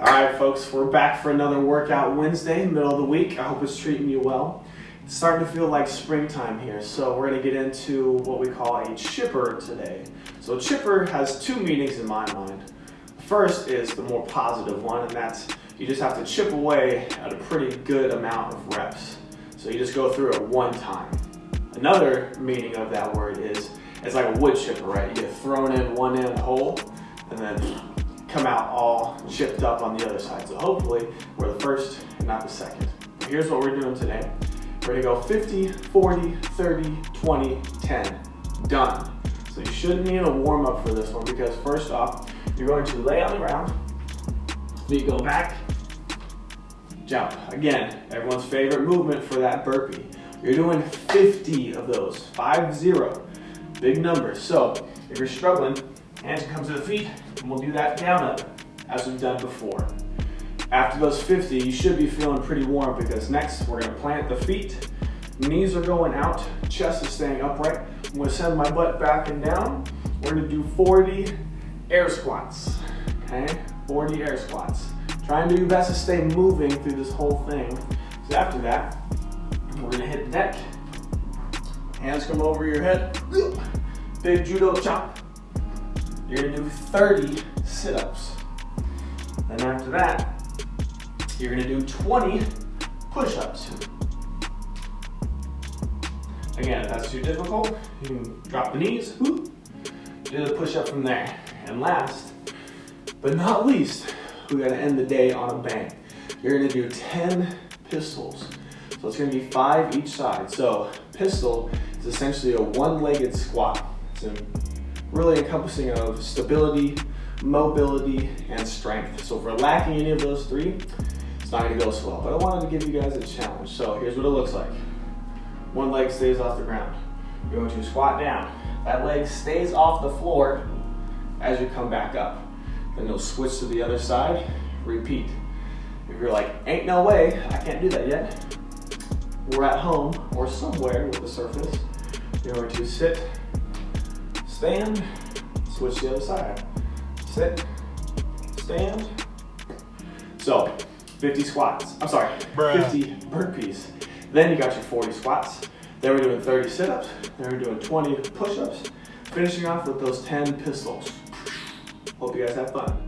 All right, folks, we're back for another workout Wednesday, middle of the week. I hope it's treating you well. It's starting to feel like springtime here, so we're gonna get into what we call a chipper today. So chipper has two meanings in my mind. First is the more positive one, and that's you just have to chip away at a pretty good amount of reps. So you just go through it one time. Another meaning of that word is it's like a wood chipper, right? You get thrown in one end hole and then come out all chipped up on the other side. So hopefully we're the first and not the second. Here's what we're doing today. We're gonna go 50, 40, 30, 20, 10. Done. So you shouldn't need a warm up for this one because first off, you're going to lay on the ground, feet go back, jump. Again, everyone's favorite movement for that burpee. You're doing 50 of those, five zero, big numbers. So if you're struggling, hands come to the feet, and we'll do that down up as we've done before. After those 50, you should be feeling pretty warm because next we're gonna plant the feet, knees are going out, chest is staying upright. I'm gonna send my butt back and down. We're gonna do 40 air squats, okay? 40 air squats. Try and do your best to stay moving through this whole thing. So after that, we're gonna hit the deck. Hands come over your head. Big judo chop. You're gonna do 30 sit-ups. Then after that, you're gonna do 20 push-ups. Again, if that's too difficult, you can drop the knees, do the push-up from there. And last, but not least, we gotta end the day on a bang. You're gonna do 10 pistols. So it's gonna be five each side. So pistol is essentially a one-legged squat. It's really encompassing of stability, mobility, and strength. So if we're lacking any of those three, it's not gonna go so well. But I wanted to give you guys a challenge. So here's what it looks like. One leg stays off the ground. You're going to squat down. That leg stays off the floor as you come back up. Then you'll switch to the other side, repeat. If you're like, ain't no way, I can't do that yet, we're at home or somewhere with the surface. You're going to sit, stand, switch the other side. Sit, stand. So, 50 squats, I'm sorry, Bruh. 50 burpees. Then you got your 40 squats. Then we're doing 30 sit-ups. Then we're doing 20 push-ups. Finishing off with those 10 pistols. Hope you guys have fun.